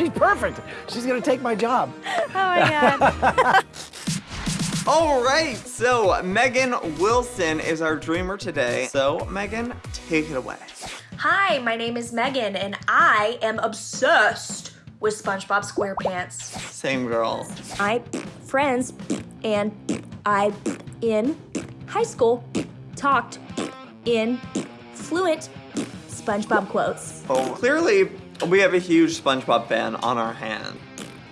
she's perfect. She's gonna take my job. Oh my god. All right, so Megan Wilson is our dreamer today. So Megan, take it away. Hi, my name is Megan, and I am obsessed with SpongeBob SquarePants. Same girl. I friends and I in high school talked in fluent SpongeBob quotes. Oh, clearly we have a huge SpongeBob fan on our hand.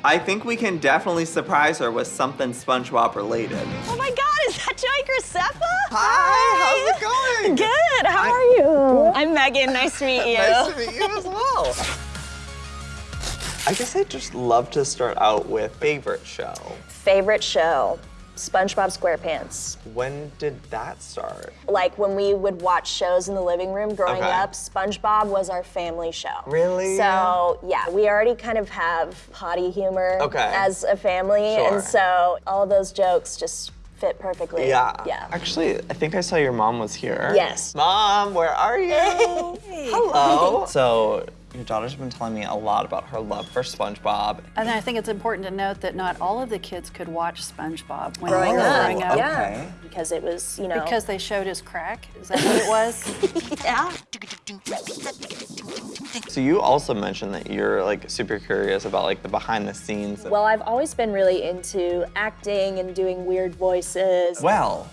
I think we can definitely surprise her with something SpongeBob related. Oh my god, is that Joey Graceffa? Hi, how's it going? Good, how are you? I'm Megan, nice to meet you. Nice to meet you as well. I guess I'd just love to start out with favorite show. Favorite show, SpongeBob SquarePants. When did that start? Like when we would watch shows in the living room growing Okay. up, SpongeBob was our family show. Really? So yeah, we already kind of have potty humor Okay. as a family, Sure. and so all of those jokes just fit perfectly. Yeah. Yeah. Actually, I think I saw your mom was here. Yes. Mom, where are you? Hello. So, your daughter's been telling me a lot about her love for SpongeBob. And I think it's important to note that not all of the kids could watch SpongeBob when Growing they were up, growing up. yeah, Okay. because it was you know Because they showed his crack? Is that what it was? yeah. So you also mentioned that you're like super curious about like the behind the scenes. Well, I've always been really into acting and doing weird voices. Well,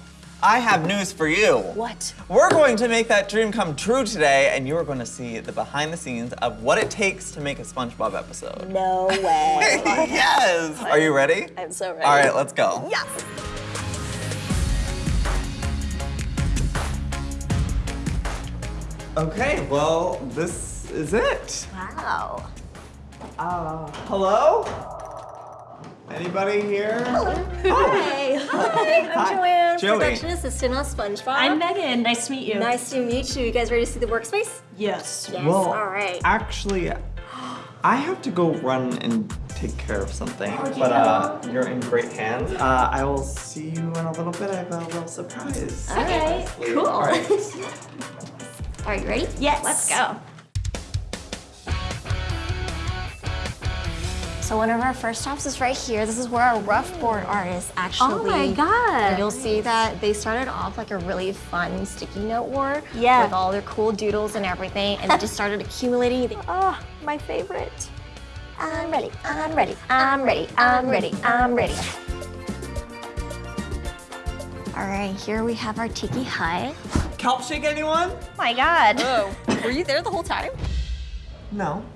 I have news for you. What? We're going to make that dream come true today, and you're going to see the behind the scenes of what it takes to make a SpongeBob episode. No way. yes! Are you ready? I'm so ready. All right, let's go. Yes. Okay, well, this is it. Wow. Uh, hello? Anybody here? Hey. Hi. I'm Joanne. Joey. Production assistant on SpongeBob. I'm Megan, nice to meet you. Nice to meet you. You guys ready to see the workspace? Yes. Yes. Well, All right. actually, I have to go run and take care of something, but uh, you're in great hands. Uh, I will see you in a little bit. I have a little surprise. All right. Cool. All right. Are you ready? Yes. Let's go. So one of our first stops is right here. This is where our rough board artists oh actually. Oh my God. And you'll see that they started off like a really fun sticky note war. Yeah. With all their cool doodles and everything, and they just started accumulating. They- Oh, my favorite. I'm ready. I'm ready. I'm ready. I'm ready. I'm ready. All right, here we have our tiki hut. Kelp shake anyone? Oh my God. Whoa. Were you there the whole time? No.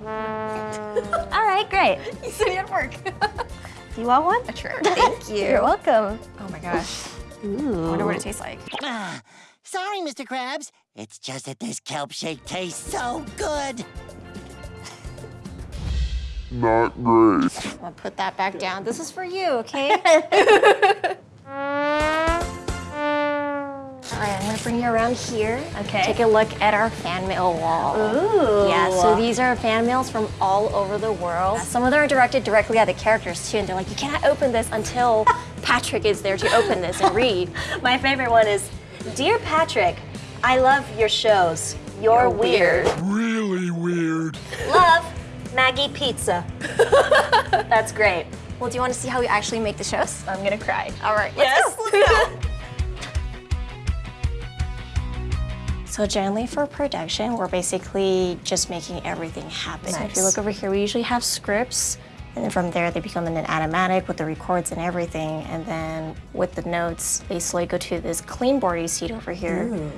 All right, great. You said you had work. Do you want one? A Sure. Thank you. You're welcome. Oh my gosh. Ooh. I wonder what it tastes like. Ah, sorry, Mr. Krabs. It's just that this kelp shake tastes so good. Not great. I'm gonna put that back down. This is for you, okay? All right, I'm gonna bring you around here. Okay. Take a look at our fan mail wall. Ooh. Yeah, so these are fan mails from all over the world. Some of them are directed directly at the characters too, and they're like, you cannot open this until Patrick is there to open this and read. My favorite one is, Dear Patrick, I love your shows. You're, weird. Really weird. Love, Maggie Pizza. That's great. Well, do you want to see how we actually make the shows? I'm gonna cry. All right, let's Yes. go. Let's go. So generally for production, we're basically just making everything happen. So if you look over here, we usually have scripts, and then from there they become an animatic with the records and everything, and then with the notes, they slowly go to this clean board you see over here.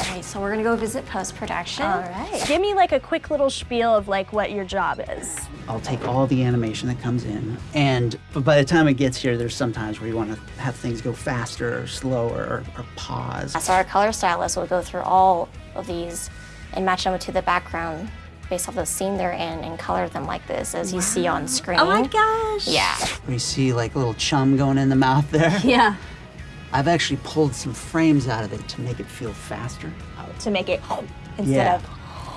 All right, so we're gonna go visit post-production. All right. Give me like a quick little spiel of like what your job is. I'll take all the animation that comes in, and but by the time it gets here, there's sometimes where you want to have things go faster or slower or, or pause. So our color stylist will go through all of these and match them to the background based off the scene they're in and color them like this as you see on screen. Oh my gosh. Yeah. We see like a little chum going in the mouth there. Yeah. I've actually pulled some frames out of it to make it feel faster. To make it instead Yeah. of.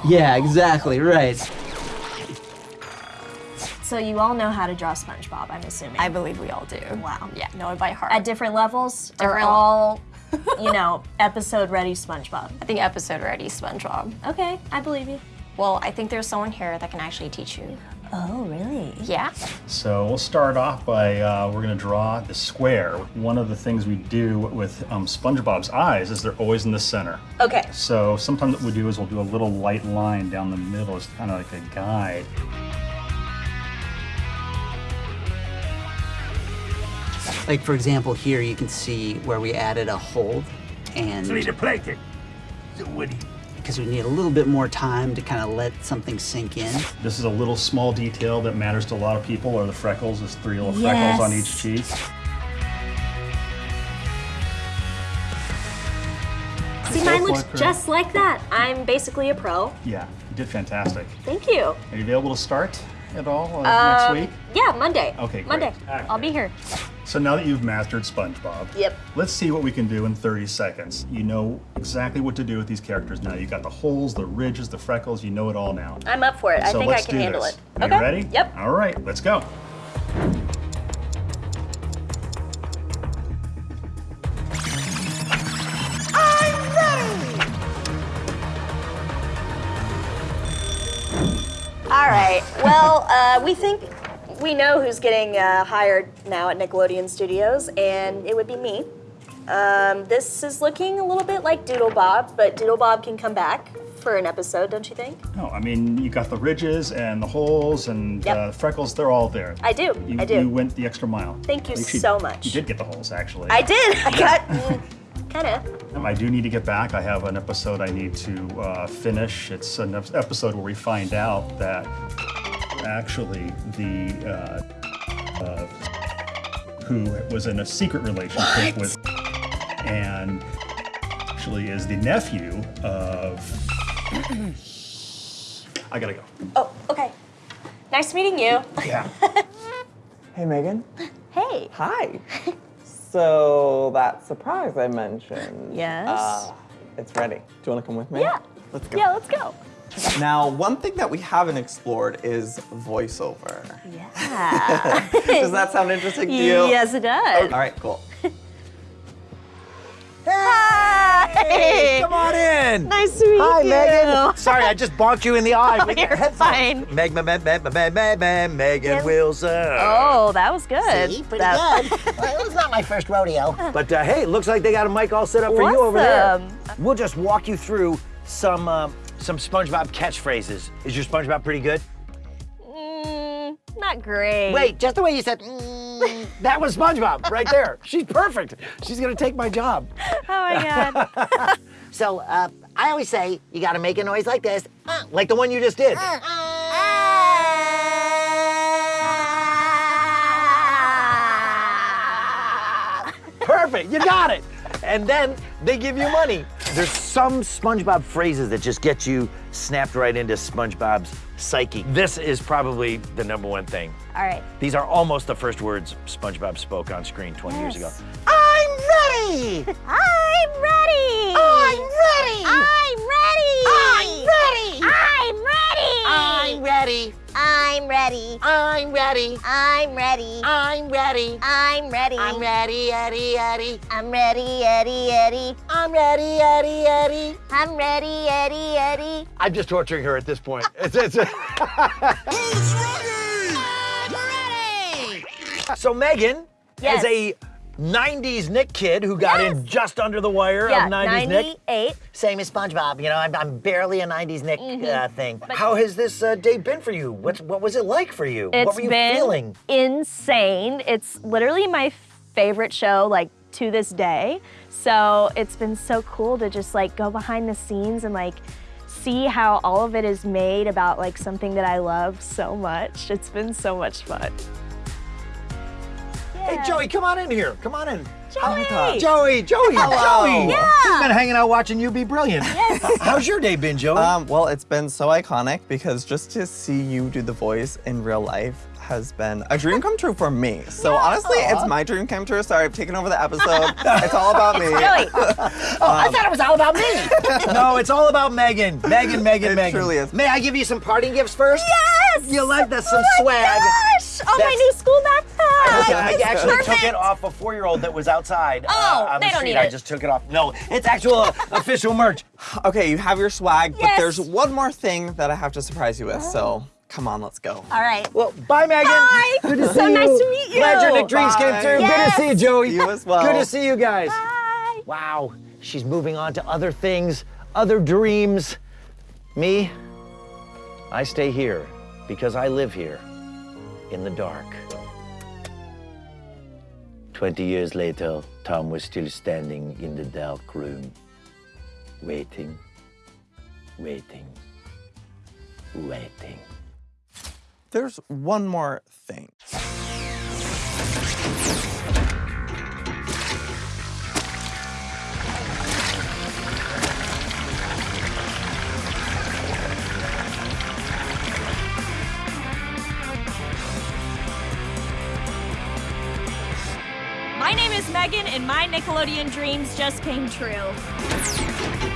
Yeah, exactly, right. So you all know how to draw SpongeBob, I'm assuming. I believe we all do. Wow. Yeah, know it by heart. At different levels, or Different- all, you know, episode ready SpongeBob. I think episode ready SpongeBob. Okay, I believe you. Well, I think there's someone here that can actually teach you. Oh, really? Yeah. So we'll start off by uh, we're going to draw the square. One of the things we do with um, SpongeBob's eyes is they're always in the center. Okay. So sometimes what we do is we'll do a little light line down the middle as kind of like a guide. Like for example, here you can see where we added a hold, and plankton. So Woody. Because we need a little bit more time to kind of let something sink in. This is a little small detail that matters to a lot of people, are the freckles. There's three little freckles on each Yes. cheek. See, mine looks just like that. I'm basically a pro. Yeah, you did fantastic. Thank you. Are you available to start at all uh, Um, next week? Yeah, Monday. Okay, great. Monday. I'll be here. So now that you've mastered SpongeBob, Yep. let's see what we can do in 30 seconds. You know exactly what to do with these characters now. You've got the holes, the ridges, the freckles. You know it all now. I'm up for it. I think I let's can do handle this. it. Are okay. you ready? Yep. All right, let's go. I'm ready! All right. Well, uh, we think we know who's getting uh, hired now at Nickelodeon Studios, and it would be me. Um, this is looking a little bit like Doodle Bob, but Doodle Bob can come back for an episode, don't you think? No, I mean, you got the ridges and the holes and Yep. uh, freckles, they're all there. I do. You, I do. You went the extra mile. Thank you so much. You did get the holes, actually. I did. I got kind of. Um, I do need to get back. I have an episode I need to uh, finish. It's an episode where we find out that actually the uh, uh, who was in a secret relationship with and actually is the nephew of. I gotta go. Oh, okay. Nice meeting you. Yeah. Hey, Megan. Hey. Hi. so that surprise I mentioned. Yes. Uh, it's ready. Do you want to come with me? Yeah. Let's go. Yeah, let's go. Now, one thing that we haven't explored is voiceover. Yeah. Does that sound interesting to you? yes, it does. All right, cool. Hi. Come on in. Nice to meet Hi, you. Megan. Sorry, I just bonked you in the eye. with your You're fine. Meg, Meg, Meg, Meg, Meg, Meg, Meg, Megan Wilson. Oh, that was good. See, pretty That- good. well, it was not my first rodeo. But uh, hey, looks like they got a mic all set up for you over there. Awesome. We'll just walk you through some um, some SpongeBob catchphrases. Is your SpongeBob pretty good? Mm, not great. Wait, just the way you said. Mm, that was SpongeBob right there. She's perfect. She's gonna take my job. Oh my god. So, uh, I always say you gotta make a noise like this. Uh, Like the one you just did. Perfect, you got it. And then they give you money. There's some SpongeBob phrases that just get you snapped right into SpongeBob's psyche. This is probably the number one thing. All right. These are almost the first words SpongeBob spoke on screen 20 years ago. I'm ready! I'm ready. I'm ready! I'm ready! I'm ready. I'm ready! I'm ready. I'm ready! I'm ready. I'm ready, Eddie, Eddie. I'm ready, Eddie, Eddie. I'm ready, Eddie, Eddie. I'm ready, Eddie, Eddie. I'm just torturing her at this point. It's, it's, Who's ready? so Megan, Yes. as a 90s Nick kid who got in just under the wire Yeah, of 90s Nick, 98. Same as SpongeBob. You know, I'm, I'm barely a 90s Nick Mm-hmm. uh, thing. how has this uh, day been for you? What's, what was it like for you? It's what were you been feeling? insane. It's literally my favorite show, like to this day. So it's been so cool to just like go behind the scenes and like see how all of it is made about like something that I love so much. It's been so much fun. Hey, Joey, come on in here. Come on in. Joey! Joey, Joey, Joey. Yeah. He's been hanging out watching you be brilliant. Yes. How's your day been, Joey? Um, well, it's been so iconic because just to see you do the voice in real life has been a dream come true for me. So honestly, it's my dream come true. Sorry, I've taken over the episode. it's all about me. Joey, Oh, I thought it was all about me. no, it's all about Megan. Megan, Megan, It Megan. truly is. May I give you some parting gifts first? yes! You like that? Some oh swag. My gosh! Oh, my new school backpack! I It's actually took it off a four-year-old that was outside. Oh, uh, on they the don't street. need I just took it off. No, it's actual uh, official merch. Okay, you have your swag, but there's one more thing that I have to surprise you with. So come on, let's go. All right. Well, bye, Megan. Bye. Good to see So you. nice to meet you. Glad your Nick Dreams came Bye. through. Good to see you, Joey. You as well. Good to see you guys. Bye. Wow, she's moving on to other things, other dreams. Me, I stay here because I live here in the dark. 20 years later, Tom was still standing in the dark room, waiting, waiting, waiting. There's one more thing. Megan, and my Nickelodeon dreams just came true.